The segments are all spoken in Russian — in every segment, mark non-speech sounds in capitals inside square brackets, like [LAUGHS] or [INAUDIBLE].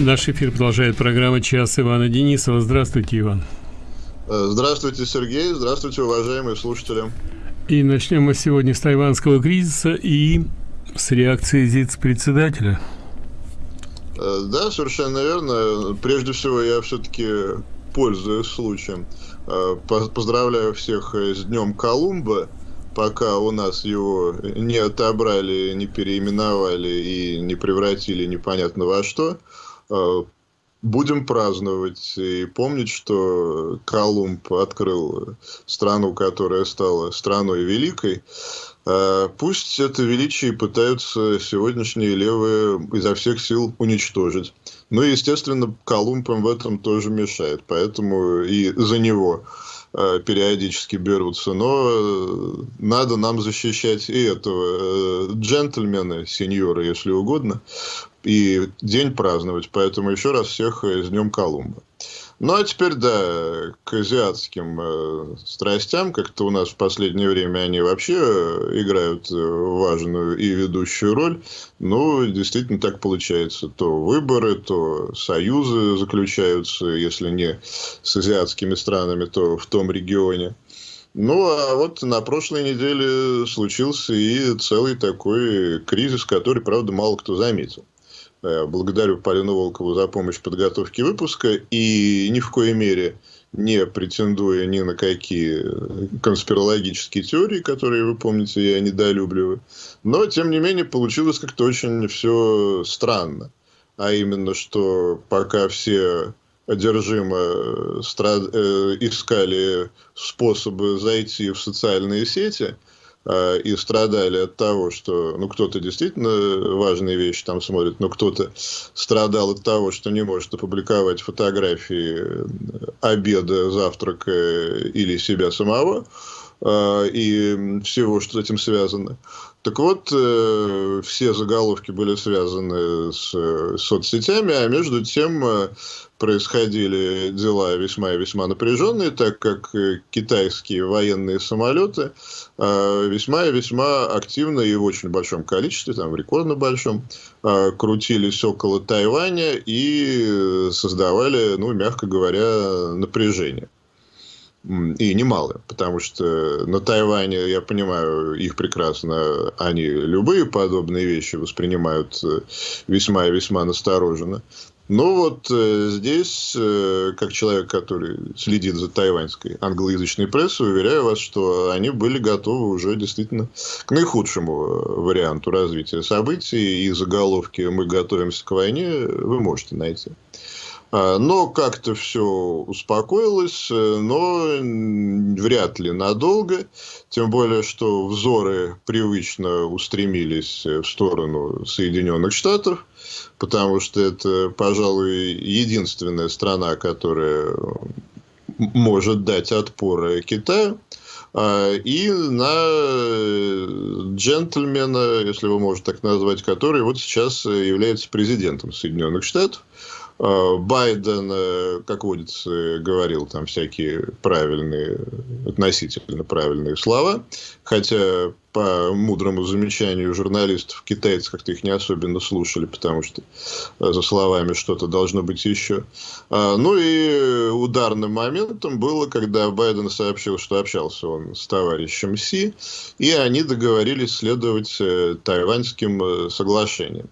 Наш эфир продолжает программа «Час» Ивана Денисова. Здравствуйте, Иван. Э, здравствуйте, Сергей. Здравствуйте, уважаемые слушатели. И начнем мы сегодня с тайванского кризиса и с реакции ЗИЦ-председателя. Э, да, совершенно верно. Прежде всего, я все-таки пользуюсь случаем. Э, поздравляю всех с Днем Колумба пока у нас его не отобрали, не переименовали и не превратили непонятно во что, будем праздновать и помнить, что Колумб открыл страну, которая стала страной великой. Э, пусть это величие пытаются сегодняшние левые изо всех сил уничтожить. Но, естественно, Колумб им в этом тоже мешает. Поэтому и за него Э, периодически берутся, но э, надо нам защищать и этого э, джентльмена, сеньора, если угодно, и день праздновать. Поэтому еще раз всех с Днем Колумба. Ну, а теперь, да, к азиатским э, страстям. Как-то у нас в последнее время они вообще э, играют э, важную и ведущую роль. Ну, действительно так получается. То выборы, то союзы заключаются, если не с азиатскими странами, то в том регионе. Ну, а вот на прошлой неделе случился и целый такой кризис, который, правда, мало кто заметил. Э, благодарю Полину Волкову за помощь в подготовке выпуска и ни в коей мере не претендуя ни на какие конспирологические теории, которые, вы помните, я недолюбливаю. Но, тем не менее, получилось как-то очень все странно. А именно, что пока все одержимо страд... Э, искали способы зайти в социальные сети – и страдали от того, что ну, кто-то действительно важные вещи там смотрит, но кто-то страдал от того, что не может опубликовать фотографии обеда, завтрака или себя самого а, и всего, что с этим связано. Так вот, э, все заголовки были связаны с э, соцсетями, а между тем э, происходили дела весьма и весьма напряженные, так как китайские военные самолеты весьма и весьма активно и в очень большом количестве, там рекордно большом, крутились около Тайваня и создавали, ну, мягко говоря, напряжение и немалые, потому что на Тайване, я понимаю, их прекрасно, они любые подобные вещи воспринимают э, весьма и весьма настороженно. Но вот э, здесь, э, как человек, который следит за тайваньской англоязычной прессой, уверяю вас, что они были готовы уже действительно к наихудшему варианту развития событий, и заголовки «Мы готовимся к войне» вы можете найти. А, но как-то все успокоилось, э, но вряд ли надолго. Тем более, что взоры привычно устремились в сторону Соединенных Штатов, потому что это, пожалуй, единственная страна, которая может дать отпор Китаю. А, и на джентльмена, если вы можете так назвать, который вот сейчас является президентом Соединенных Штатов. Э, Байден, э, как водится, говорил там всякие правильные, относительно правильные слова, хотя по мудрому замечанию журналистов, китайцы как-то их не особенно слушали, потому что э, за словами что-то должно быть еще. А, ну и ударным моментом было, когда Байден сообщил, что общался он с товарищем Си, и они договорились следовать тайваньским соглашениям.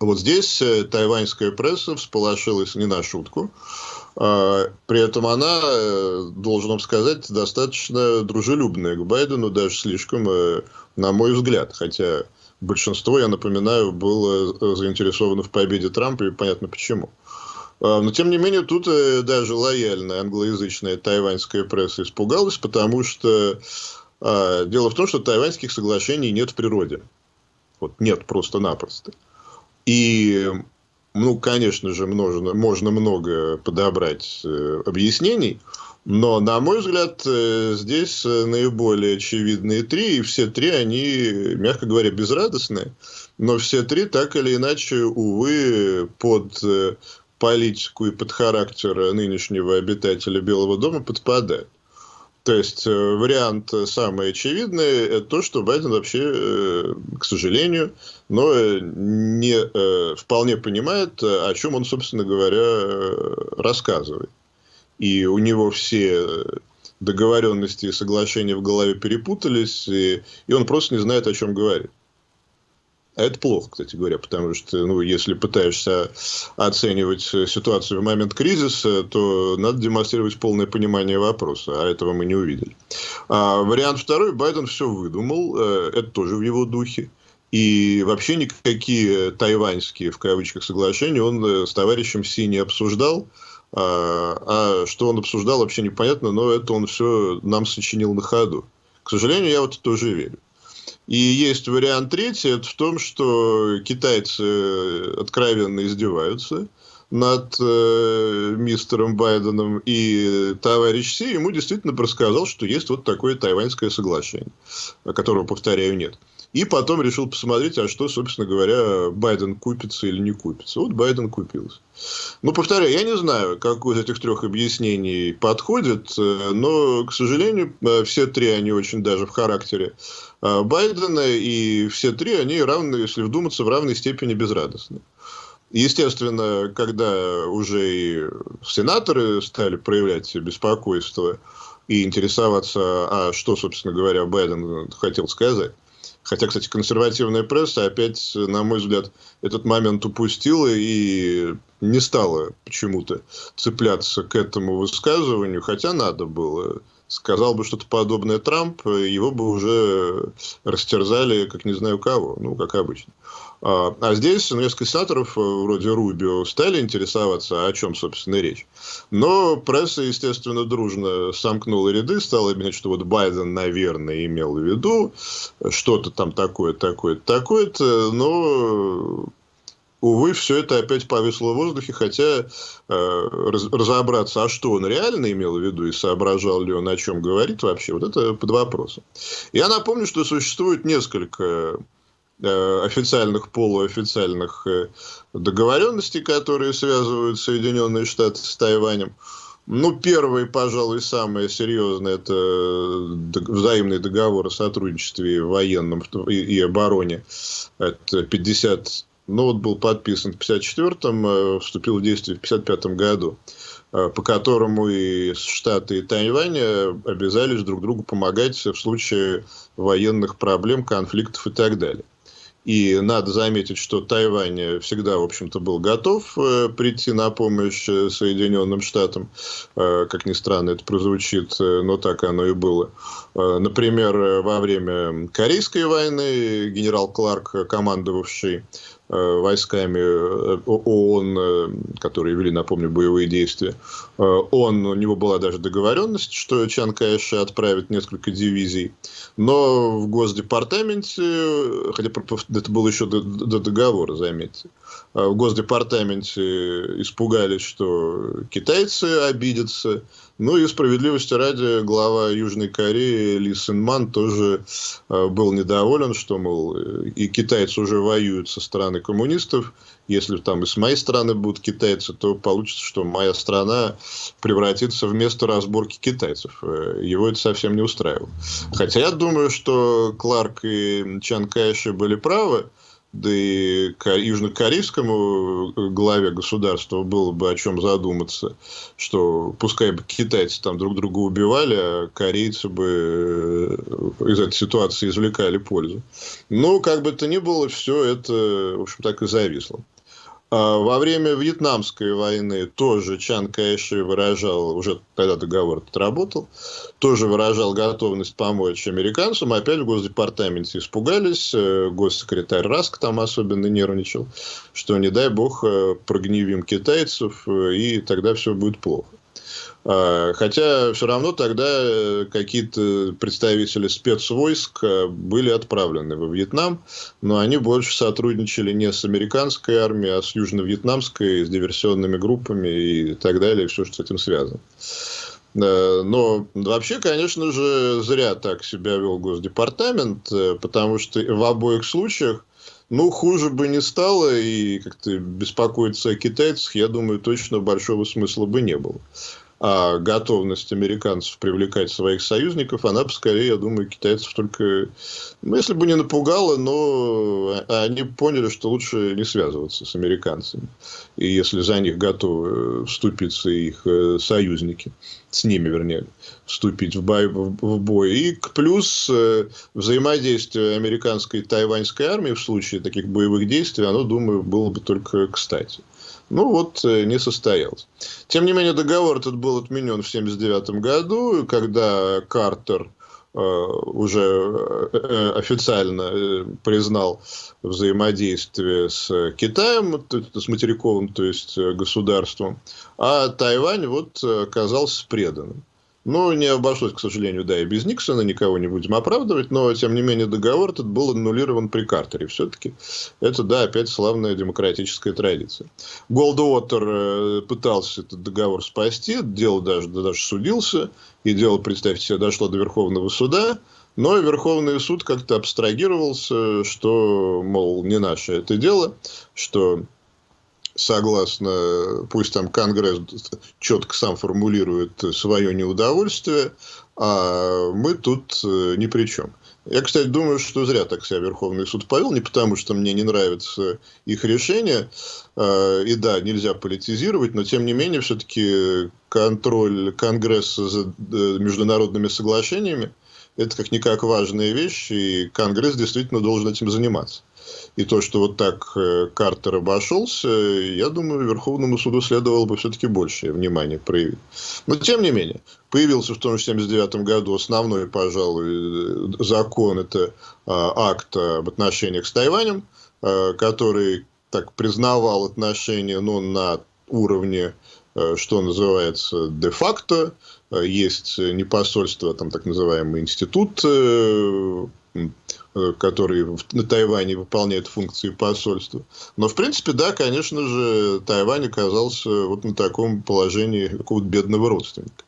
Вот здесь э, тайваньская пресса всполошилась не на шутку. А, при этом она, э, должен вам сказать, достаточно дружелюбная к Байдену, даже слишком, э, на мой взгляд. Хотя большинство, я напоминаю, было заинтересовано в победе Трампа, и понятно почему. А, но, тем не менее, тут даже лояльная англоязычная тайваньская пресса испугалась, потому что а, дело в том, что тайваньских соглашений нет в природе. Вот нет просто-напросто. И, ну, конечно же, можно, можно много подобрать э, объяснений, но, на мой взгляд, э, здесь э, наиболее очевидные три, и все три, они, мягко говоря, безрадостные, но все три так или иначе, увы, под э, политику и под характер нынешнего обитателя Белого дома подпадают. То есть э, вариант самый очевидный – это то, что Байден вообще, э, к сожалению, но не вполне понимает, о чем он, собственно говоря, рассказывает. И у него все договоренности и соглашения в голове перепутались, и, и он просто не знает, о чем говорит. А это плохо, кстати говоря, потому что, ну, если пытаешься оценивать ситуацию в момент кризиса, то надо демонстрировать полное понимание вопроса, а этого мы не увидели. А вариант второй, Байден все выдумал, э, это тоже в его духе. И вообще никакие тайваньские, в кавычках, соглашения он э, с товарищем Си не обсуждал. А, а что он обсуждал, вообще непонятно, но это он все нам сочинил на ходу. К сожалению, я вот это тоже верю. И есть вариант третий, это в том, что китайцы откровенно издеваются над э, мистером Байденом, и товарищ Си ему действительно рассказал, что есть вот такое тайваньское соглашение, которого, повторяю, нет. И потом решил посмотреть, а что, собственно говоря, Байден купится или не купится. Вот Байден купился. Ну, повторяю, я не знаю, какое из этих трех объяснений подходит, э, но, к сожалению, э, все три, они очень даже в характере э, Байдена, и все три, они равны, если вдуматься, в равной степени безрадостны. Естественно, когда уже и сенаторы стали проявлять беспокойство и интересоваться, а что, собственно говоря, Байден хотел сказать, Хотя, кстати, консервативная пресса опять, на мой взгляд, этот момент упустила и не стала почему-то цепляться к этому высказыванию, хотя надо было. Сказал бы что-то подобное Трамп, его бы уже растерзали, как не знаю кого, ну, как обычно. А, а здесь несколько сенаторов, э, вроде Рубио, стали интересоваться, о чем, собственно, речь. Но пресса, естественно, дружно сомкнула ряды, стала объяснять, что вот Байден, наверное, имел в виду что-то там такое, такое, такое-то, но увы, все это опять повисло в воздухе, хотя э, разобраться, а что он реально имел в виду и соображал ли он, о чем говорит вообще, вот это под вопросом. Я напомню, что существует несколько официальных, полуофициальных э, договоренностей, которые связывают Соединенные Штаты с Тайванем. Ну, первый, пожалуй, самое серьезное, это взаимный договор о сотрудничестве военном и обороне. Это 50, ну, вот был подписан в 54-м, э, вступил в действие в 55-м году по которому и Штаты, и Тайвань обязались друг другу помогать в случае военных проблем, конфликтов и так далее. И надо заметить, что Тайвань всегда, в общем-то, был готов э, прийти на помощь э, Соединенным Штатам. Э, как ни странно это прозвучит, но так оно и было. Например, во время Корейской войны генерал Кларк, командовавший войсками ООН, которые вели, напомню, боевые действия. Он, у него была даже договоренность, что Чан Кайши отправит несколько дивизий. Но в Госдепартаменте, хотя это было еще до, до договора, заметьте, в Госдепартаменте испугались, что китайцы обидятся. Ну и справедливости ради, глава Южной Кореи Ли Синман тоже а, был недоволен, что, мол, и китайцы уже воюют со стороны коммунистов. Если там и с моей стороны будут китайцы, то получится, что моя страна превратится в место разборки китайцев. Э, его это совсем не устраивало. Хотя я думаю, что Кларк и Чан Кайши были правы да и южнокорейскому э, главе государства было бы о чем задуматься, что пускай бы китайцы там друг друга убивали, а корейцы бы э, из этой ситуации извлекали пользу. Но, как бы то ни было, все это, в общем, так и зависло. А во время Вьетнамской войны тоже Чан Кайши выражал, уже тогда договор отработал, тоже выражал готовность помочь американцам. Опять в Госдепартаменте испугались, э, госсекретарь Раск там особенно нервничал, что не дай бог э, прогневим китайцев, э, и тогда все будет плохо. А, хотя все равно тогда э, какие-то представители спецвойск э, были отправлены во Вьетнам, но они больше сотрудничали не с американской армией, а с южно-вьетнамской, с диверсионными группами и так далее, и все, что с этим связано. Но вообще, конечно же, зря так себя вел Госдепартамент, э, потому что в обоих случаях ну, хуже бы не стало, и как-то беспокоиться о китайцах, я думаю, точно большого смысла бы не было. А готовность американцев привлекать своих союзников, она скорее, я думаю, китайцев только, ну, если бы не напугала, но они поняли, что лучше не связываться с американцами. И если за них готовы вступиться их э, союзники, с ними, вернее, вступить в бой. В бой. И плюс э, взаимодействие американской и тайваньской армии в случае таких боевых действий, оно, думаю, было бы только кстати. Ну вот, э, не состоялось. Тем не менее, договор этот был отменен в 1979 году, когда Картер э, уже э, официально признал взаимодействие с Китаем, с материковым, то есть государством, а Тайвань вот оказался преданным. Ну, не обошлось, к сожалению, да, и без Никсона, никого не будем оправдывать, но, тем не менее, договор этот был аннулирован при Картере. Все-таки это, да, опять славная демократическая традиция. Голдуотер э, пытался этот договор спасти, дело даже, даже судился, и дело, представьте себе, дошло до Верховного суда, но Верховный суд как-то абстрагировался, что, мол, не наше это дело, что согласно, пусть там Конгресс четко сам формулирует свое неудовольствие, а мы тут э, ни при чем. Я, кстати, думаю, что зря так себя Верховный суд повел, не потому, что мне не нравится их решение, э, и да, нельзя политизировать, но тем не менее, все-таки контроль Конгресса за э, международными соглашениями, это как-никак важная вещь, и Конгресс действительно должен этим заниматься. И то, что вот так э, Картер обошелся, я думаю, Верховному суду следовало бы все-таки большее внимание проявить. Но, тем не менее, появился в том же 1979 году основной, пожалуй, закон, это а, акт об отношениях с Тайванем, а, который так признавал отношения ну, на уровне, а, что называется, де-факто, есть не посольство, там так называемый институт э, который на Тайване выполняет функции посольства. Но, в принципе, да, конечно же, Тайвань оказался вот на таком положении какого-то бедного родственника.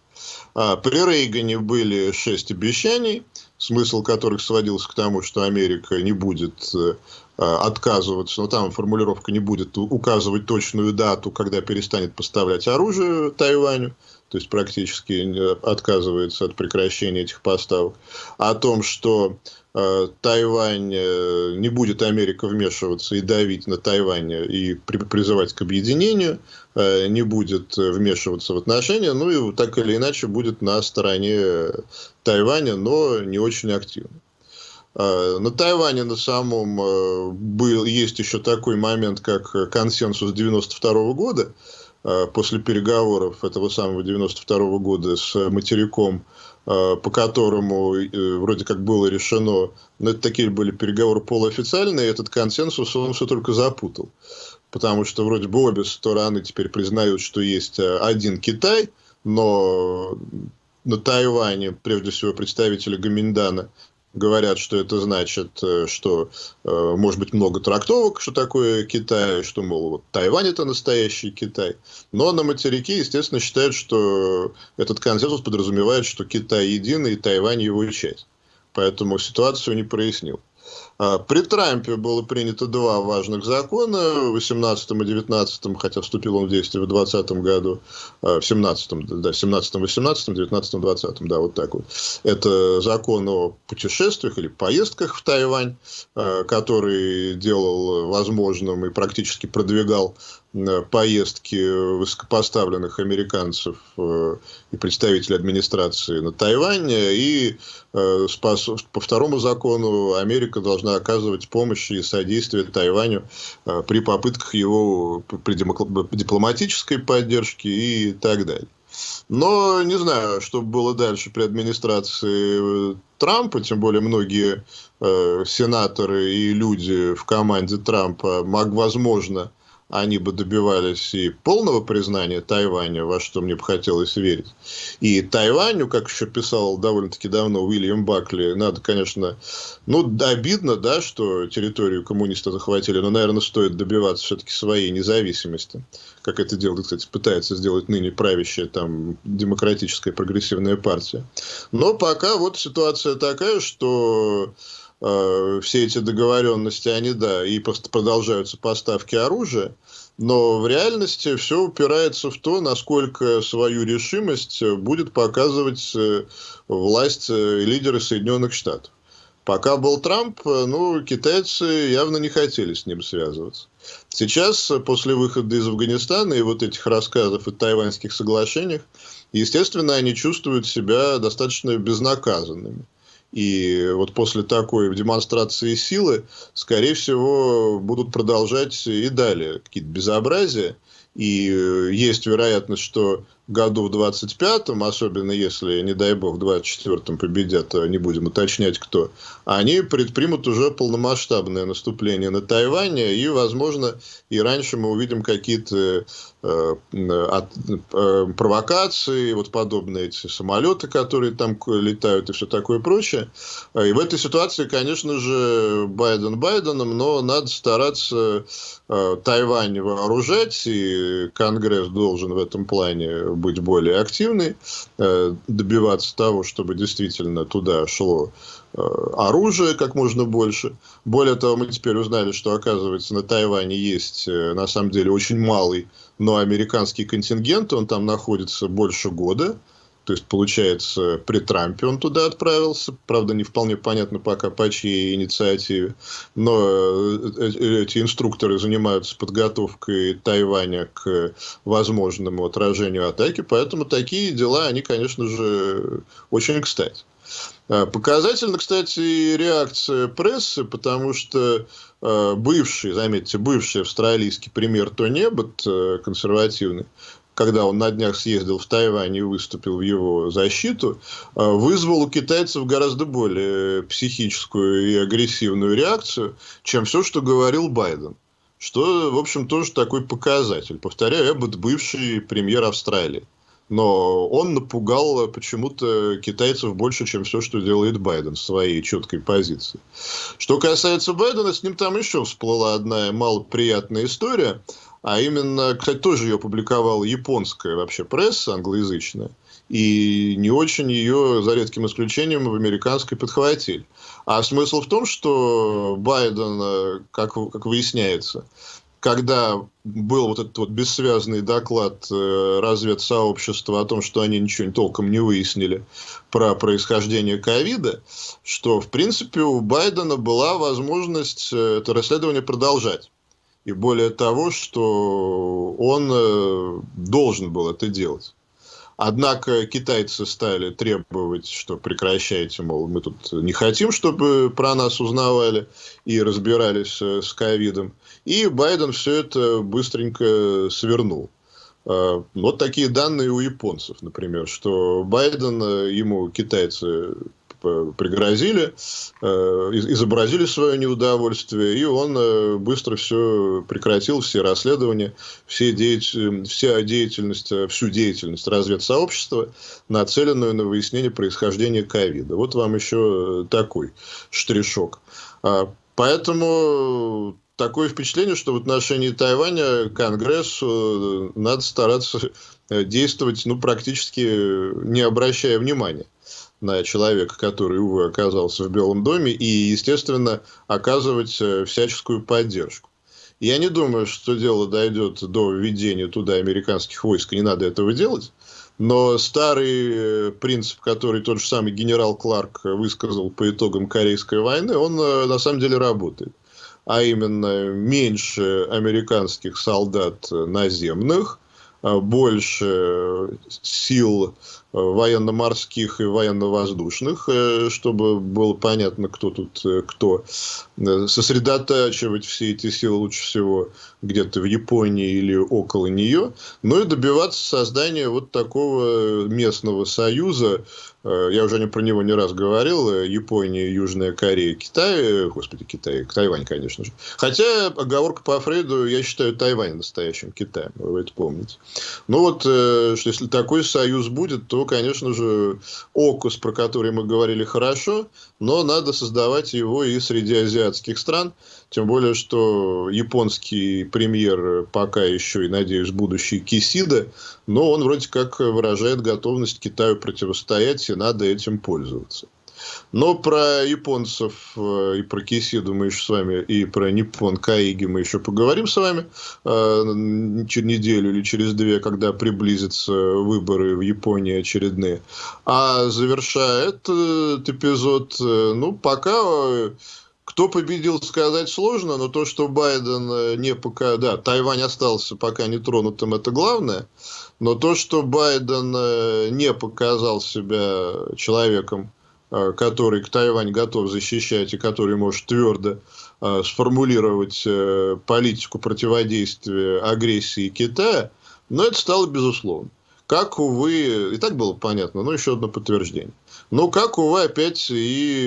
А при Рейгане были шесть обещаний, смысл которых сводился к тому, что Америка не будет э, отказываться, но там формулировка не будет указывать точную дату, когда перестанет поставлять оружие Тайваню, то есть практически отказывается от прекращения этих поставок, о том, что Тайвань, э, не будет Америка вмешиваться и давить на Тайвань и призывать к объединению, э, не будет вмешиваться в отношения, ну и так или иначе будет на стороне Тайваня, но не очень активно. На Тайване на самом был, есть еще такой момент, как консенсус 92 года, после переговоров этого самого 92 года с материком Э, по которому э, вроде как было решено, но это такие были переговоры полуофициальные, этот консенсус он все только запутал. Потому что вроде бы обе стороны теперь признают, что есть э, один Китай, но на Тайване, прежде всего, представители Гаминдана говорят, что это значит, э, что э, может быть много трактовок, что такое Китай, что, мол, вот Тайвань это настоящий Китай. Но на материке, естественно, считают, что этот консенсус подразумевает, что Китай единый и Тайвань его часть. Поэтому ситуацию не прояснил. А, при Трампе было принято два важных закона, в 18 и 19, хотя вступил он в действие в 20 году, а, в 17, да, 17, 18, 19, 20, да, вот так вот. Это закон о путешествиях или поездках в Тайвань, а, который делал возможным и практически продвигал поездки высокопоставленных американцев э, и представителей администрации на Тайвань. И э, по второму закону Америка должна оказывать помощь и содействие Тайваню э, при попытках его при дипломатической поддержке и так далее. Но не знаю, что было дальше при администрации Трампа, тем более многие э, сенаторы и люди в команде Трампа, мог, возможно, они бы добивались и полного признания Тайваня, во что мне бы хотелось верить. И Тайваню, как еще писал довольно-таки давно Уильям Бакли, надо, конечно, ну, обидно, да, что территорию коммунисты захватили, но, наверное, стоит добиваться все-таки своей независимости, как это делает, кстати, пытается сделать ныне правящая там демократическая прогрессивная партия. Но пока вот ситуация такая, что все эти договоренности, они, да, и продолжаются поставки оружия, но в реальности все упирается в то, насколько свою решимость будет показывать э, власть э, лидеры Соединенных Штатов. Пока был Трамп, э, ну, китайцы явно не хотели с ним связываться. Сейчас, после выхода из Афганистана и вот этих рассказов о тайваньских соглашениях, естественно, они чувствуют себя достаточно безнаказанными. И вот после такой демонстрации силы, скорее всего, будут продолжать и далее какие-то безобразия. И есть вероятность, что году в 25-м, особенно если, не дай бог, в 24-м победят, а не будем уточнять кто, они предпримут уже полномасштабное наступление на Тайване, и, возможно, и раньше мы увидим какие-то э, от, э, провокации, вот подобные эти самолеты, которые там летают и все такое прочее. И в этой ситуации, конечно же, Байден Байденом, но надо стараться э, Тайвань вооружать, и Конгресс должен в этом плане быть более активной, э, добиваться того, чтобы действительно туда шло э, оружие как можно больше. Более того, мы теперь узнали, что, оказывается, на Тайване есть, э, на самом деле, очень малый, но американский контингент, он там находится больше года. То есть, получается, при Трампе он туда отправился. Правда, не вполне понятно пока по чьей инициативе. Но э, э, эти инструкторы занимаются подготовкой Тайваня к возможному отражению атаки. Поэтому такие дела, они, конечно же, очень кстати. А, показательно, кстати, реакция прессы, потому что э, бывший, заметьте, бывший австралийский премьер Тони Эббот, консервативный, когда он на днях съездил в Тайвань и выступил в его защиту, э, вызвал у китайцев гораздо более психическую и агрессивную реакцию, чем все, что говорил Байден. Что, в общем, тоже такой показатель. Повторяю, Эббот бывший премьер Австралии. Но он напугал почему-то китайцев больше, чем все, что делает Байден в своей четкой позиции. Что касается Байдена, с ним там еще всплыла одна малоприятная история – а именно, кстати, тоже ее публиковала японская вообще пресса англоязычная, и не очень ее, за редким исключением, в американской подхватили. А смысл в том, что Байден, как, как выясняется, когда был вот этот вот бессвязный доклад э, разведсообщества о том, что они ничего толком не выяснили про происхождение ковида, что, в принципе, у Байдена была возможность э, это расследование продолжать. И более того, что он э, должен был это делать. Однако китайцы стали требовать, что прекращайте, мол, мы тут не хотим, чтобы про нас узнавали и разбирались э, с ковидом. И Байден все это быстренько свернул. Э, вот такие данные у японцев, например, что Байден, ему китайцы пригрозили, э, изобразили свое неудовольствие, и он э, быстро все прекратил, все расследования, все деятель, вся деятельность, э, всю деятельность разведсообщества, нацеленную на выяснение происхождения ковида. Вот вам еще такой штришок. А, поэтому такое впечатление, что в отношении Тайваня Конгрессу надо стараться действовать ну, практически не обращая внимания на человека, который, увы, оказался в Белом доме, и, естественно, оказывать э, всяческую поддержку. Я не думаю, что дело дойдет до введения туда американских войск, не надо этого делать. Но старый э, принцип, который тот же самый генерал Кларк высказал по итогам Корейской войны, он э, на самом деле работает. А именно меньше американских солдат наземных, больше сил военно-морских и военно-воздушных, э, чтобы было понятно, кто тут э, кто. Э, сосредотачивать все эти силы лучше всего где-то в Японии или около нее, но и добиваться создания вот такого местного союза, я уже не про него не раз говорил, Япония, Южная Корея, Китай, господи, Китай, Тайвань, конечно же. Хотя, оговорка по Фрейду, я считаю Тайвань настоящим Китаем, вы это помните. Ну вот, что если такой союз будет, то, конечно же, ОКУС, про который мы говорили, хорошо, но надо создавать его и среди азиатских стран, тем более, что японский премьер пока еще и, надеюсь, будущий Кисида, но он вроде как выражает готовность Китаю противостоять, и надо этим пользоваться. Но про японцев э, и про Кисиду мы еще с вами, и про Ниппон Каиги мы еще поговорим с вами э, через неделю или через две, когда приблизятся выборы в Японии очередные. А завершая этот эпизод, э, ну, пока кто победил, сказать сложно, но то, что Байден не пока... Да, Тайвань остался пока не тронутым, это главное. Но то, что Байден не показал себя человеком, который к Тайвань готов защищать и который может твердо э, сформулировать политику противодействия агрессии Китая, но это стало безусловно. Как, увы, и так было понятно, но еще одно подтверждение. Но, как, увы, опять и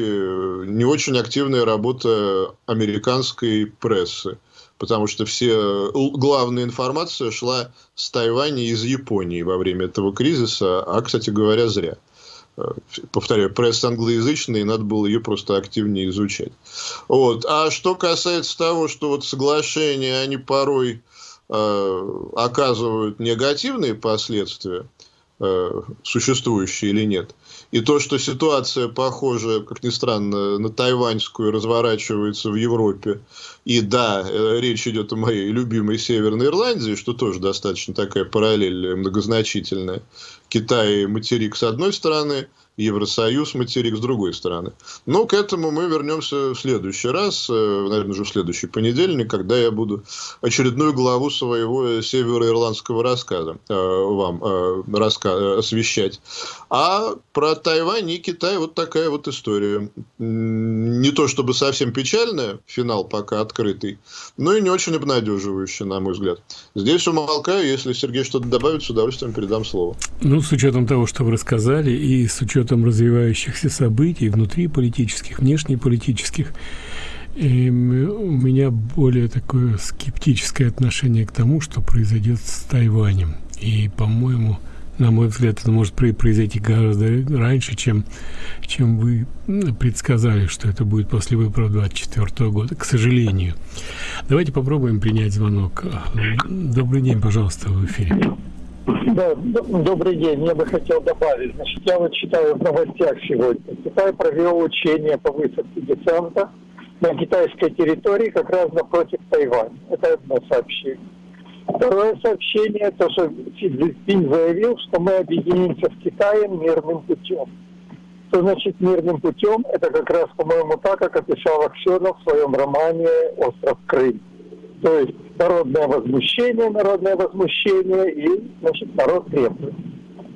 не очень активная работа американской прессы потому что все э, главная информация шла с Тайваня из Японии во время этого кризиса, а, кстати говоря, зря. Э, повторяю, пресса англоязычная, и надо было ее просто активнее изучать. Вот. А что касается того, что вот соглашения, они порой э, оказывают негативные последствия, э, существующие или нет, и то, что ситуация похожа, как ни странно, на тайваньскую разворачивается в Европе. И да, э, речь идет о моей любимой Северной Ирландии, что тоже достаточно такая параллель многозначительная. Китай материк с одной стороны – Евросоюз, материк с другой стороны. Но к этому мы вернемся в следующий раз, э, наверное, уже в следующий понедельник, когда я буду очередную главу своего североирландского рассказа э, вам э, раска освещать. А про Тайвань и Китай вот такая вот история. Не то чтобы совсем печальная, финал пока открытый, но и не очень обнадеживающая, на мой взгляд. Здесь умолкаю, если Сергей что-то добавит, с удовольствием передам слово. Ну, с учетом того, что вы рассказали, и с учетом учетом развивающихся событий внутри политических, внешнеполитических, и у меня более такое скептическое отношение к тому, что произойдет с Тайванем. И, по-моему, на мой взгляд, это может произойти гораздо раньше, чем, чем вы предсказали, что это будет после выборов 2024 года, к сожалению. Давайте попробуем принять звонок. Добрый день, пожалуйста, в эфире. Да, добрый день. Я бы хотел добавить. Значит, я вот читаю в новостях сегодня. Китай провел учение по высадке десанта на китайской территории как раз напротив Тайваня. Это одно сообщение. Второе сообщение, то, что Си Цзиньпинь заявил, что мы объединимся с Китаем мирным путем. Что значит мирным путем? Это как раз, по-моему, так, как описал Аксенов в своем романе «Остров Крым». То есть народное возмущение, народное возмущение и, значит, народ требует.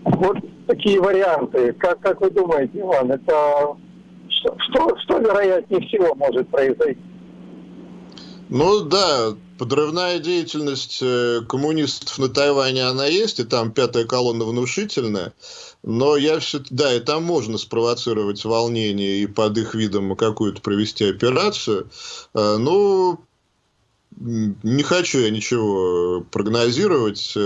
Вот такие варианты. Как, как вы думаете, Иван, это что, что, что вероятнее всего может произойти? Ну да, подрывная деятельность э, коммунистов на Тайване, она есть, и там пятая колонна внушительная. Но я все да, и там можно спровоцировать волнение и под их видом какую-то провести операцию. Э, ну, не хочу я ничего прогнозировать.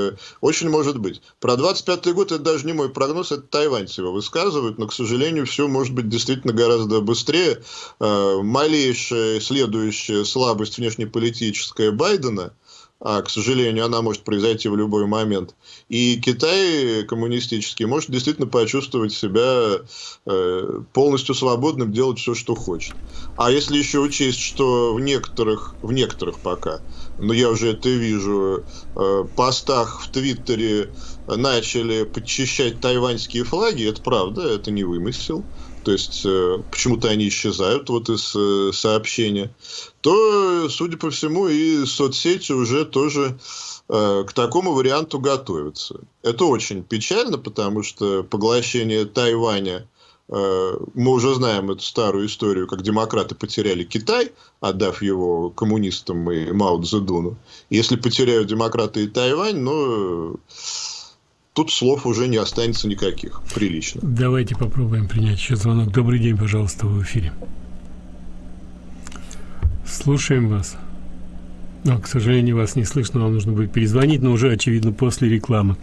Очень может быть. Про 25 год это даже не мой прогноз, это тайваньцы его высказывают, но, к сожалению, все может быть действительно гораздо быстрее. Э, малейшая следующая слабость внешнеполитическая Байдена – а, к сожалению, она может произойти в любой момент. И Китай коммунистический может действительно почувствовать себя э, полностью свободным делать все, что хочет. А если еще учесть, что в некоторых, в некоторых пока, но я уже это вижу, э, постах в Твиттере начали подчищать тайваньские флаги, это правда, это не вымысел то есть э, почему-то они исчезают вот из э, сообщения, то, судя по всему, и соцсети уже тоже э, к такому варианту готовятся. Это очень печально, потому что поглощение Тайваня мы уже знаем эту старую историю, как демократы потеряли Китай, отдав его коммунистам и Мао Цзэдуну. Если потеряют демократы и Тайвань, ну, тут слов уже не останется никаких. Прилично. Давайте попробуем принять еще звонок. Добрый день, пожалуйста, в эфире. Слушаем вас. Но, к сожалению, вас не слышно, вам нужно будет перезвонить, но уже, очевидно, после рекламы.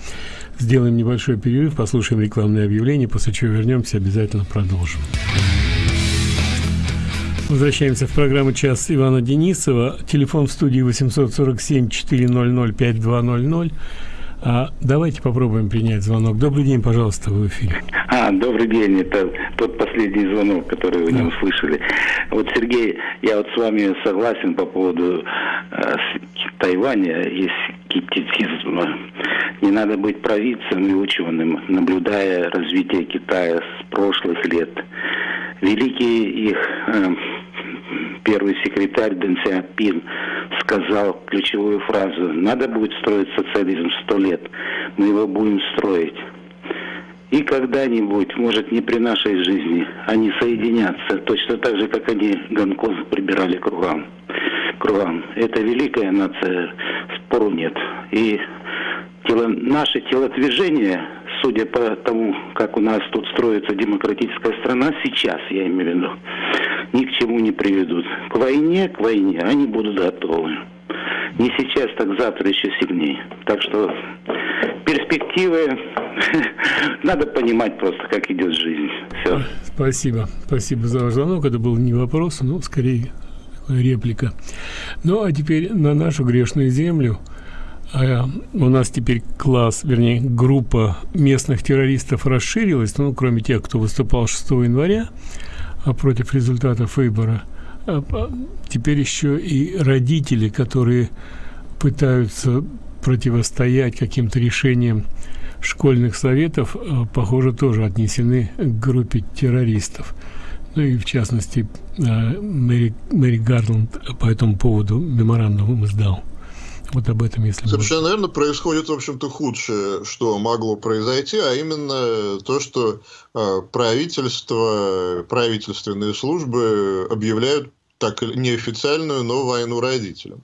Сделаем небольшой перерыв, послушаем рекламное объявление, после чего вернемся, обязательно продолжим. Возвращаемся в программу «Час Ивана Денисова». Телефон в студии 847 400 5200. А давайте попробуем принять звонок. Добрый день, пожалуйста, в эфире. А, добрый день. Это тот последний звонок, который вы да. не услышали. Вот, Сергей, я вот с вами согласен по поводу э, Тайваня. Есть скептицизм. Не надо быть провидцем и ученым, наблюдая развитие Китая с прошлых лет. Великий их э, первый секретарь Дэн Сяопин сказал ключевую фразу «Надо будет строить социализм сто лет, мы его будем строить». И когда-нибудь, может, не при нашей жизни, они соединятся, точно так же, как они Гонконг прибирали кругом. кругом. Это великая нация, спору нет. И тело, наше телодвижение, судя по тому, как у нас тут строится демократическая страна, сейчас, я имею в виду, ни к чему не приведут. К войне, к войне они будут готовы. Не сейчас, так завтра еще сильнее. Так что перспективы [LAUGHS] надо понимать просто, как идет жизнь. Все. Спасибо. Спасибо за ваш звонок. Это был не вопрос, но скорее реплика. Ну, а теперь на нашу грешную землю. А у нас теперь класс, вернее, группа местных террористов расширилась, ну, кроме тех, кто выступал 6 января а против результатов выбора. А, теперь еще и родители, которые пытаются противостоять каким-то решениям школьных советов, похоже, тоже отнесены к группе террористов. Ну и в частности, Мэри, Мэри Гарланд по этому поводу меморандум издал. Вот об этом, если Совершенно можно. верно, происходит, в общем-то, худшее, что могло произойти, а именно то, что э, правительство, правительственные службы объявляют так неофициальную, но войну родителям.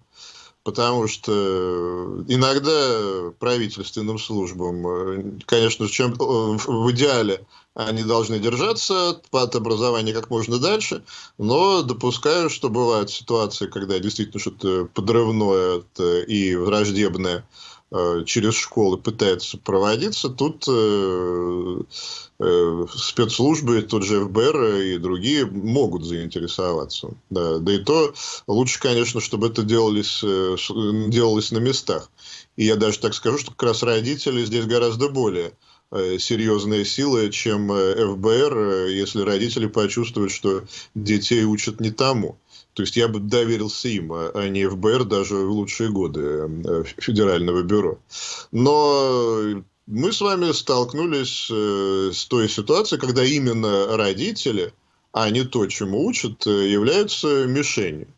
Потому что иногда правительственным службам, конечно, чем э, в идеале они должны держаться от образования как можно дальше, но допускаю, что бывают ситуации, когда действительно что-то подрывное и враждебное э, через школы пытается проводиться, тут э, э, спецслужбы, тот же ФБР и другие могут заинтересоваться. Да, да и то лучше, конечно, чтобы это делалось, делалось на местах. И я даже так скажу, что как раз родители здесь гораздо более Э, серьезные силы, чем э, ФБР, э, если родители почувствуют, что детей учат не тому. То есть я бы доверился им, а, а не ФБР даже в лучшие годы Федерального бюро. Но мы с вами столкнулись с той ситуацией, когда именно родители, а не то, чему учат, являются мишенью.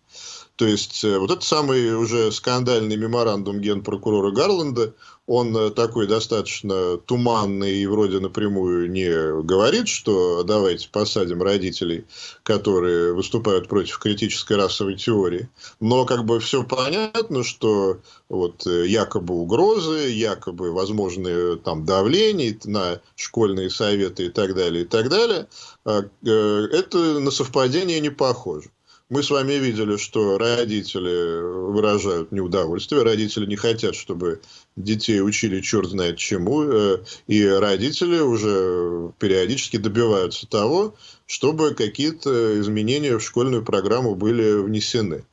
То есть вот этот самый уже скандальный меморандум генпрокурора Гарланда, он э, такой достаточно туманный и вроде напрямую не говорит, что давайте посадим родителей, которые выступают против критической расовой теории. Но как бы все понятно, что вот э, якобы угрозы, якобы возможные там давления на школьные советы и так далее, и так далее, а, э, это на совпадение не похоже. Мы с вами видели, что родители выражают неудовольствие, родители не хотят, чтобы детей учили черт знает чему, э, и родители уже периодически добиваются того, чтобы какие-то изменения в школьную программу были внесены.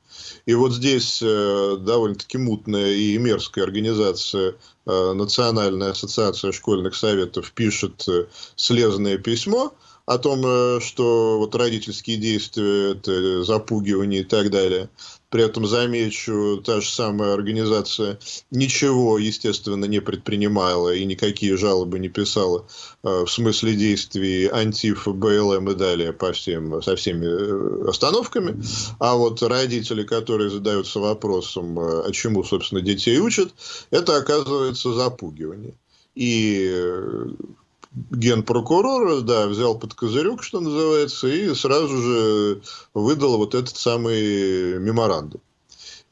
И вот здесь э, довольно-таки мутная и мерзкая организация э, Национальная ассоциация школьных советов пишет слезное письмо – о том, э, что вот родительские действия, это запугивание и так далее. При этом, замечу, та же самая организация ничего, естественно, не предпринимала и никакие жалобы не писала э, в смысле действий антиф, БЛМ и далее по всем, со всеми э, остановками. А вот родители, которые задаются вопросом, а чему, собственно, детей учат, это оказывается запугивание. И генпрокурор, да, взял под козырек, что называется, и сразу же выдал вот этот самый меморандум.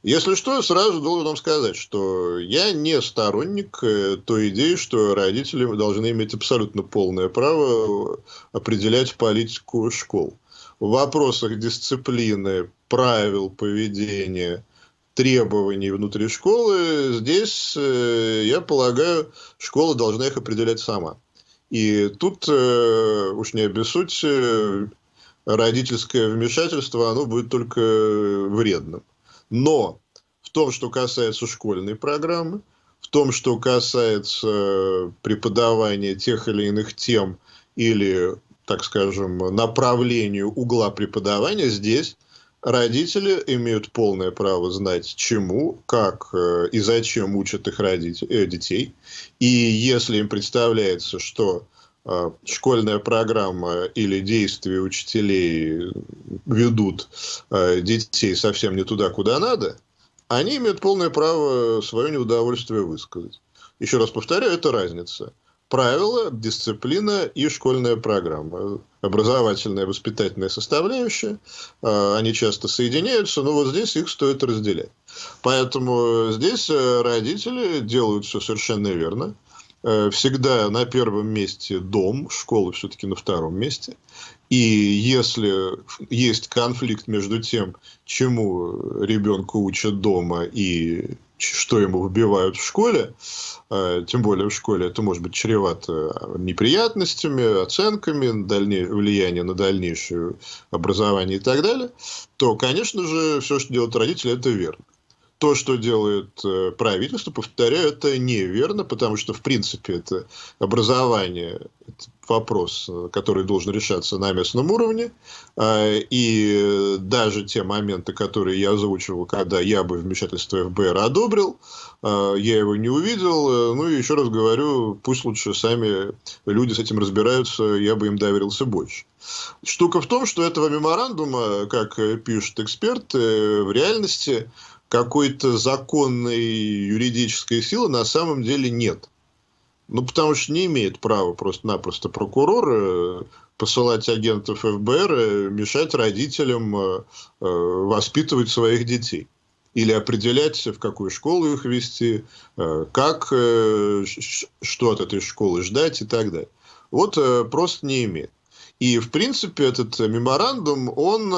Если что, сразу должен вам сказать, что я не сторонник э, той идеи, что родители должны иметь абсолютно полное право определять политику школ. В вопросах дисциплины, правил поведения, требований внутри школы, здесь, э, я полагаю, школа должна их определять сама. И тут, э, уж не обессудьте, родительское вмешательство, оно будет только вредным. Но в том, что касается школьной программы, в том, что касается преподавания тех или иных тем или, так скажем, направлению угла преподавания, здесь родители имеют полное право знать, чему, как э, и зачем учат их родители, э, детей. И если им представляется, что э, школьная программа или действия учителей ведут детей совсем не туда, куда надо, они имеют полное право свое неудовольствие высказать. Еще раз повторяю, это разница правила, дисциплина и школьная программа. Образовательная, воспитательная составляющая, а, они часто соединяются, но вот здесь их стоит разделять. Поэтому здесь э, родители делают все совершенно верно. Э, всегда на первом месте дом, школа все-таки на втором месте. И если есть конфликт между тем, чему ребенка учат дома и что ему вбивают в школе, э, тем более в школе это может быть чревато неприятностями, оценками, дальней, влияние на дальнейшее образование и так далее, то, конечно же, все, что делают родители, это верно то, что делает э, правительство, повторяю, это неверно, потому что, в принципе, это образование, это вопрос, э, который должен решаться на местном уровне. А, и даже те моменты, которые я озвучивал, когда я бы вмешательство ФБР одобрил, а, я его не увидел. Ну и еще раз говорю, пусть лучше сами люди с этим разбираются, я бы им доверился больше. Штука в том, что этого меморандума, как пишут эксперты, в реальности какой-то законной юридической силы на самом деле нет. Ну, потому что не имеет права просто-напросто прокурор э, посылать агентов ФБР, э, мешать родителям э, воспитывать своих детей. Или определять, в какую школу их вести, как, что от этой школы ждать и так далее. Вот просто не имеет. И, в принципе, этот меморандум, он,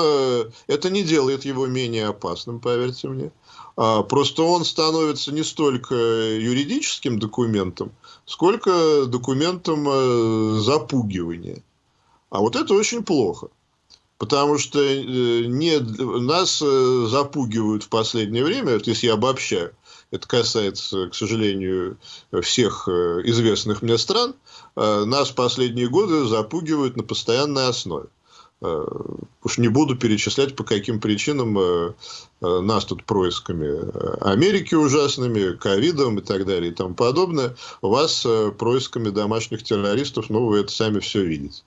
это не делает его менее опасным, поверьте мне. А, просто он становится не столько юридическим документом, сколько документом э, запугивания. А вот это очень плохо. Потому что э, не, нас э, запугивают в последнее время, вот если я обобщаю, это касается, к сожалению, всех известных мне стран, нас последние годы запугивают на постоянной основе. Э, уж не буду перечислять, по каким причинам э, э, нас тут происками Америки ужасными, ковидом и так далее и тому подобное, вас происками домашних террористов, ну, вы это сами все видите.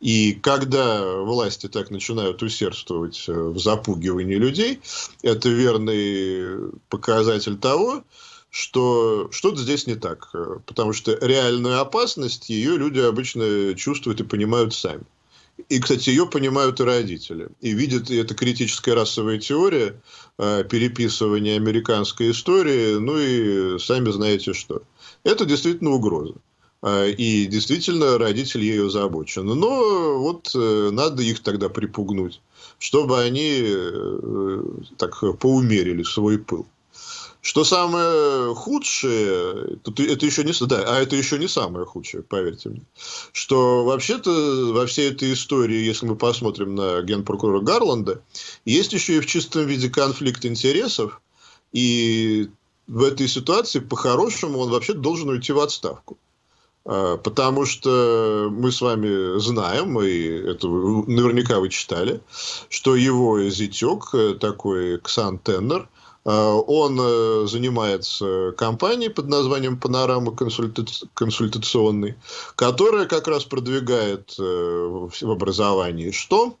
И когда власти так начинают усердствовать в запугивании людей, это верный показатель того, что что-то здесь не так. Потому что реальную опасность ее люди обычно чувствуют и понимают сами. И, кстати, ее понимают и родители. И видят, и это критическая расовая теория, э, переписывание американской истории, ну и сами знаете что. Это действительно угроза. Э, и действительно родители ею озабочены. Но вот э, надо их тогда припугнуть, чтобы они так поумерили свой пыл. Что самое худшее, это еще не, да, а это еще не самое худшее, поверьте мне, что вообще-то во всей этой истории, если мы посмотрим на генпрокурора Гарланда, есть еще и в чистом виде конфликт интересов, и в этой ситуации по-хорошему он вообще должен уйти в отставку. А, потому что мы с вами знаем, и это наверняка вы читали, что его зятек, э, такой Ксан Теннер, он э, занимается компанией под названием «Панорама консультационный», которая как раз продвигает э, в образовании что?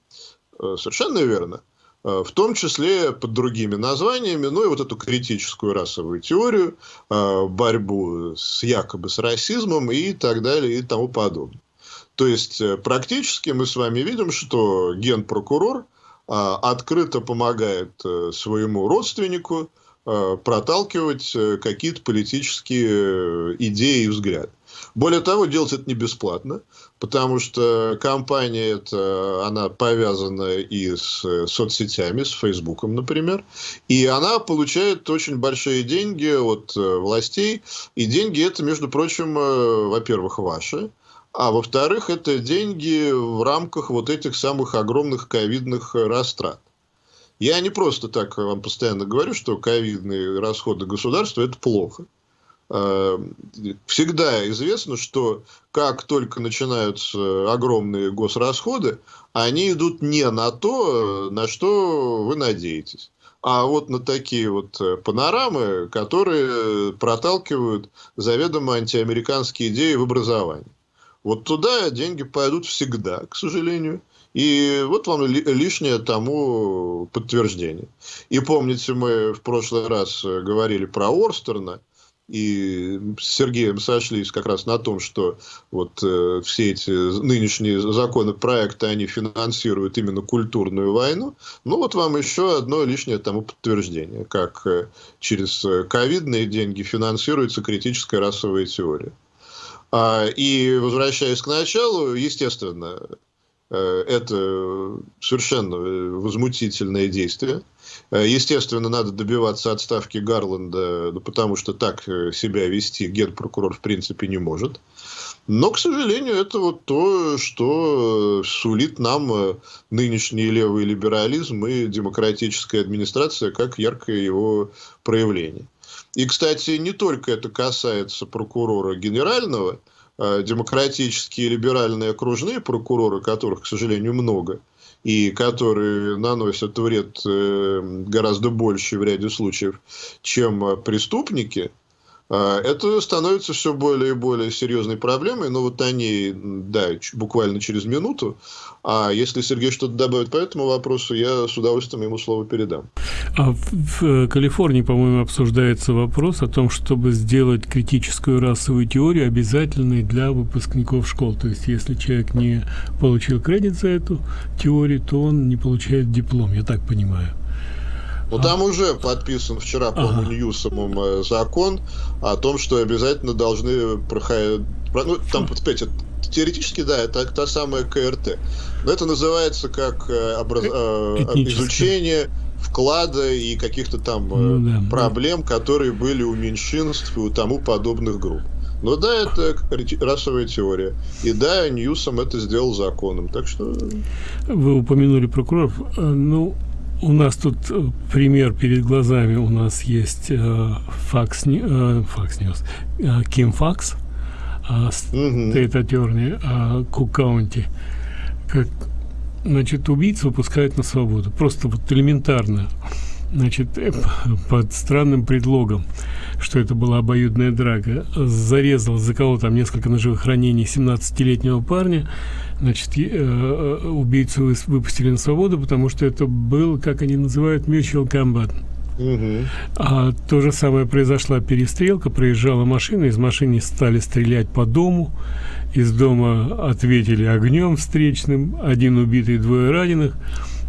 Э, совершенно верно. В том числе под другими названиями, ну и вот эту критическую расовую теорию, борьбу с якобы с расизмом и так далее и тому подобное. То есть практически мы с вами видим, что генпрокурор – открыто помогает э, своему родственнику э, проталкивать э, какие-то политические идеи и взгляды. Более того, делать это не бесплатно, потому что компания эта, она повязана и с соцсетями, с Фейсбуком, например, и она получает очень большие деньги от властей, и деньги это, между прочим, во-первых, ваши, а во-вторых, это деньги в рамках вот этих самых огромных ковидных растрат. Я не просто так вам постоянно говорю, что ковидные расходы государства – это плохо. э, всегда известно, что как только начинаются огромные госрасходы, они идут не на то, на что вы надеетесь а вот на такие вот э, панорамы, которые проталкивают заведомо антиамериканские идеи в образовании. Вот туда деньги пойдут всегда, к сожалению. И вот вам лишнее тому подтверждение. И помните, мы в прошлый раз э, говорили про Орстерна, и с Сергеем сошлись как раз на том, что вот э, все эти нынешние законопроекты, они финансируют именно культурную войну. Ну, вот вам еще одно лишнее тому подтверждение, как э, через ковидные деньги финансируется критическая расовая теория. А, и возвращаясь к началу, естественно, Э, это совершенно возмутительное действие. Э, естественно, надо добиваться отставки Гарланда, ну, потому что так э, себя вести генпрокурор в принципе не может. Но, к сожалению, это вот то, что сулит нам нынешний левый либерализм и демократическая администрация как яркое его проявление. И, кстати, не только это касается прокурора генерального, Э, демократические либеральные окружные прокуроры, которых, к сожалению, много, и которые наносят вред э, гораздо больше в ряде случаев, чем преступники, а, это становится все более и более серьезной проблемой, но вот они, да, буквально через минуту. А если Сергей что-то добавит по этому вопросу, я с удовольствием ему слово передам. А в, в Калифорнии, по-моему, обсуждается вопрос о том, чтобы сделать критическую расовую теорию обязательной для выпускников школ. То есть, если человек не получил кредит за эту теорию, то он не получает диплом, я так понимаю. Ну, там уже подписан вчера, по-моему, ага. Ньюсомом э, закон о том, что обязательно должны проходить... Ну, там, опять, теоретически, да, это та самая КРТ. Но это называется как э, образ... Э, изучение вклада и каких-то там ну, да, проблем, да. которые были у меньшинств и у тому подобных групп. Но да, это расовая теория. И да, Ньюсом это сделал законом. Так что... Вы упомянули прокуроров. Ну, у нас тут э, пример перед глазами. У нас есть Fox, э, Fox News, э, Kim Foxx, э, State Attorney, County. Как, значит, убийц выпускают на свободу. Просто вот элементарно. Значит, э, под странным предлогом, что это была обоюдная драка, зарезал, заколол там несколько ножевых ранений 17-летнего парня, значит, э, э, убийцу выпустили на свободу, потому что это был, как они называют, mutual combat. Угу. А то же самое произошла перестрелка, проезжала машина, из машины стали стрелять по дому, из дома ответили огнем встречным, один убитый, двое раненых,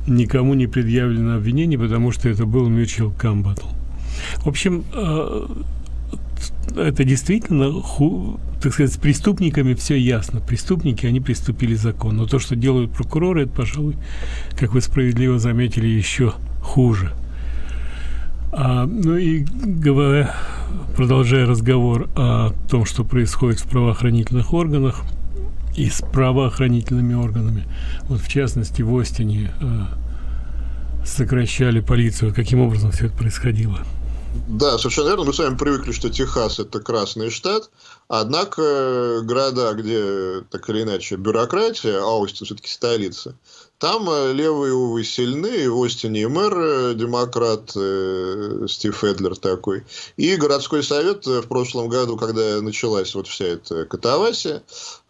никому не предъявлено обвинение, потому что это был mutual combat. В общем, э, это действительно, так сказать, с преступниками все ясно. Преступники, они приступили закон. Но то, что делают прокуроры, это, пожалуй, как вы справедливо заметили, еще хуже. А, ну и говоря, продолжая разговор о том, что происходит в правоохранительных органах и с правоохранительными органами, вот в частности в Остине э, сокращали полицию, каким образом все это происходило? Да, совершенно верно. Мы с вами привыкли, что Техас – это красный штат. Однако э, города, где так или иначе бюрократия, а Остин все-таки столица, там э, левые, увы, сильны. В Остине и мэр э, демократ Стив Эдлер такой. И городской совет в прошлом году, когда началась вот вся эта катавасия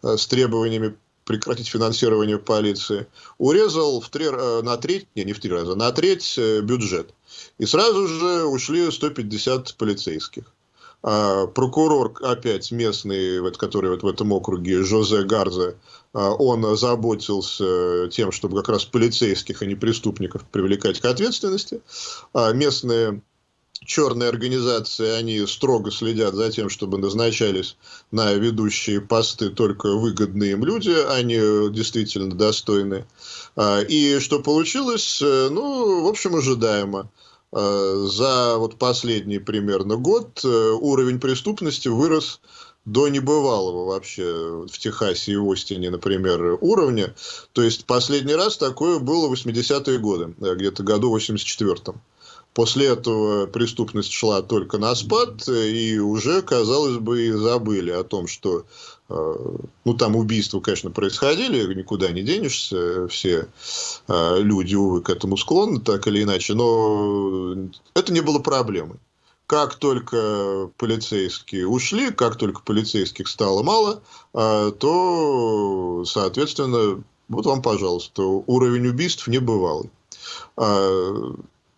с требованиями прекратить финансирование полиции, урезал в три, на треть, не, не в три раза, на треть бюджет. И сразу же ушли 150 полицейских. А, прокурор опять местный, вот, который вот в этом округе, Жозе Гарзе, а, он заботился тем, чтобы как раз полицейских, а не преступников привлекать к ответственности. А местные черные организации, они строго следят за тем, чтобы назначались на ведущие посты только выгодные им люди, они действительно достойны. И что получилось? Ну, в общем, ожидаемо. Э, за вот последний примерно год э, уровень преступности вырос до небывалого вообще в Техасе и Остине, например, уровня. То есть последний раз такое было в 80-е годы, э, где-то году 84-м. После этого преступность шла только на спад, и уже, казалось бы, и забыли о том, что ну, там убийства, конечно, происходили, никуда не денешься, все э, люди, увы, к этому склонны, так или иначе, но это не было проблемой. Как только полицейские ушли, как только полицейских стало мало, э, то, соответственно, вот вам, пожалуйста, уровень убийств небывалый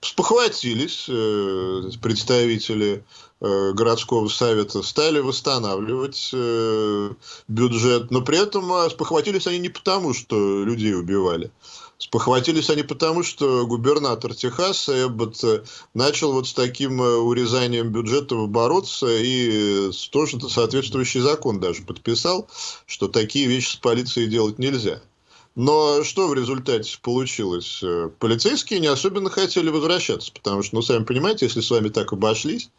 спохватились э, представители э, городского совета, стали восстанавливать э, бюджет, но при этом спохватились они не потому, что людей убивали. Спохватились они потому, что губернатор Техаса Эббот начал вот с таким урезанием бюджетов бороться и тоже соответствующий закон даже подписал, что такие вещи с полицией делать нельзя. Но что в результате получилось? Э, полицейские не особенно хотели возвращаться, потому что, ну, сами понимаете, если с вами так обошлись,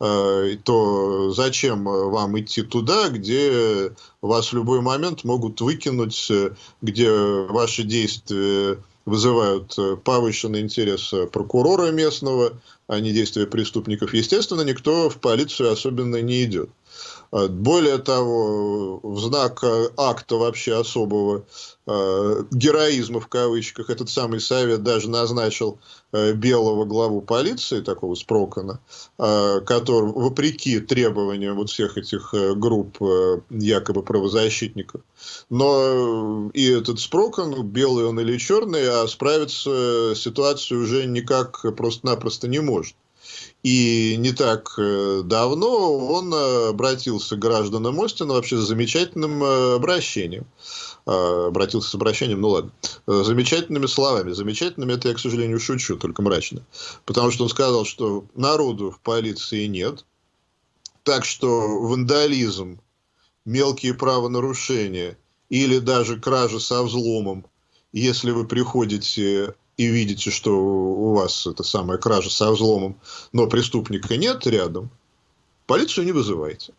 э, то зачем вам идти туда, где вас в любой момент могут выкинуть, э, где ваши действия вызывают повышенный интерес прокурора местного, а не действия преступников. Естественно, никто в полицию особенно не идет. А, более того, в знак э, акта вообще особого э, героизма в кавычках, этот самый совет даже назначил э, белого главу полиции, такого Спрокона, который, вопреки требованиям вот всех этих групп якобы правозащитников, но и этот Спрокон, белый он или черный, а справиться с ситуацией уже никак просто-напросто не может. И не так э, давно он э, обратился к гражданам Остина вообще с замечательным э, обращением. Обратился с обращением, ну ладно, замечательными словами. Замечательными это я, к сожалению, шучу, только мрачно. Потому что он сказал, что народу в полиции нет, так что вандализм, мелкие правонарушения или даже кража со взломом, если вы приходите и видите, что у вас это самая кража со взломом, но преступника нет рядом, полицию не вызывайте.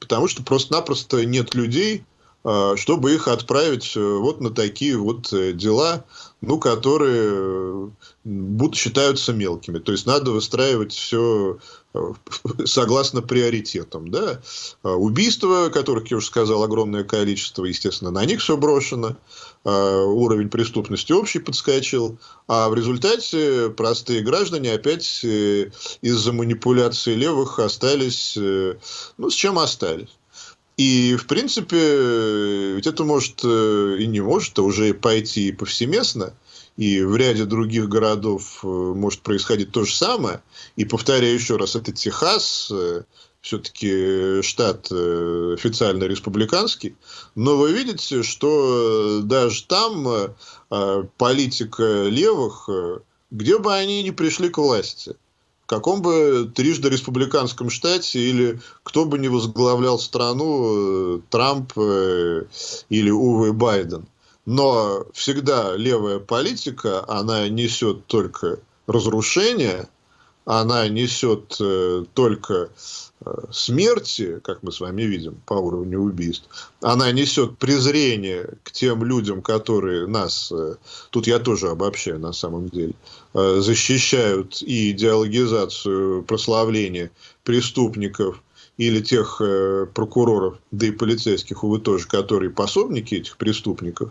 Потому что просто-напросто нет людей, а, чтобы их отправить э, вот на такие вот э, дела, ну, которые э, будут, считаются мелкими. То есть надо выстраивать все [LAUGHS] согласно приоритетам. Да? А, убийства, которых, я уже сказал, огромное количество, естественно, на них все брошено. А, уровень преступности общий подскочил. А в результате простые граждане опять из-за манипуляции левых остались, ну, с чем остались. И, в принципе, ведь это может э, и не может, а уже пойти повсеместно. И в ряде других городов э, может происходить то же самое. И повторяю еще раз, это Техас, э, все-таки штат официально республиканский. Но вы видите, что даже там политика левых, где бы они ни пришли к власти – в каком бы трижды республиканском штате или кто бы ни возглавлял страну, э, Трамп э, или Увы Байден. Но всегда левая политика, она несет только разрушение, она несет э, только э, смерти, как мы с вами видим по уровню убийств, она несет презрение к тем людям, которые нас, э, тут я тоже обобщаю на самом деле, э, защищают и идеологизацию прославления преступников или тех э, прокуроров, да и полицейских, увы, тоже, которые пособники этих преступников.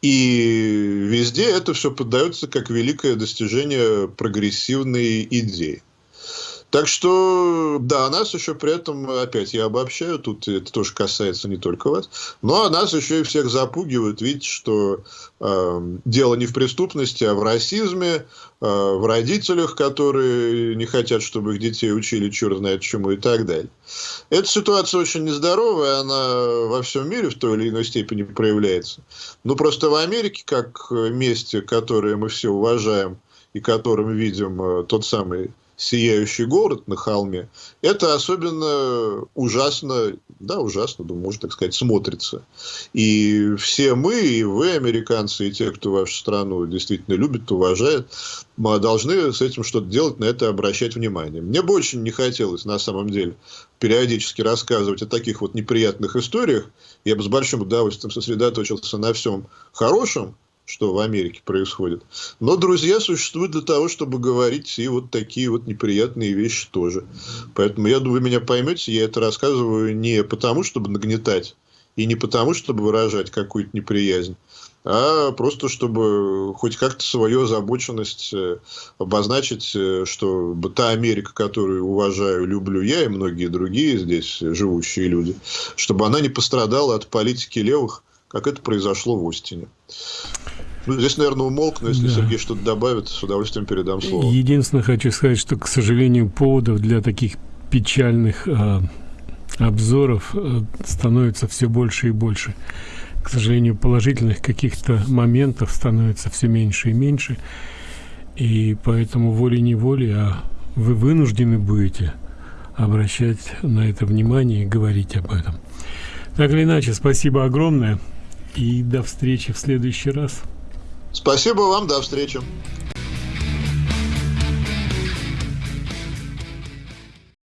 И везде это все поддается как великое достижение прогрессивной идеи. Так что, да, нас еще при этом, опять я обобщаю, тут это тоже касается не только вас, но нас еще и всех запугивают, видите, что э, дело не в преступности, а в расизме, э, в родителях, которые не хотят, чтобы их детей учили черт знает чему и так далее. Эта ситуация очень нездоровая, она во всем мире в той или иной степени проявляется. Ну, просто в Америке, как месте, которое мы все уважаем, и которым видим э, тот самый сияющий город на холме, это особенно ужасно, да, ужасно, думаю, можно так сказать, смотрится. И все мы, и вы, американцы, и те, кто вашу страну действительно любит, уважает, мы должны с этим что-то делать, на это обращать внимание. Мне бы очень не хотелось, на самом деле, периодически рассказывать о таких вот неприятных историях. Я бы с большим удовольствием сосредоточился на всем хорошем, что в Америке происходит. Но друзья существуют для того, чтобы говорить и вот такие вот неприятные вещи тоже. Поэтому я думаю, вы меня поймете, я это рассказываю не потому, чтобы нагнетать, и не потому, чтобы выражать какую-то неприязнь, а просто чтобы хоть как-то свою озабоченность э, обозначить, э, что та Америка, которую уважаю, люблю я и многие другие здесь живущие люди, чтобы она не пострадала от политики левых, как это произошло в Остине. Ну, здесь, наверное, умолкну, если да. Сергей что-то добавит, с удовольствием передам слово. Единственное, хочу сказать, что, к сожалению, поводов для таких печальных э, обзоров э, становится все больше и больше к сожалению, положительных каких-то моментов становится все меньше и меньше. И поэтому волей-неволей, а вы вынуждены будете обращать на это внимание и говорить об этом. Так или иначе, спасибо огромное и до встречи в следующий раз. Спасибо вам, до встречи.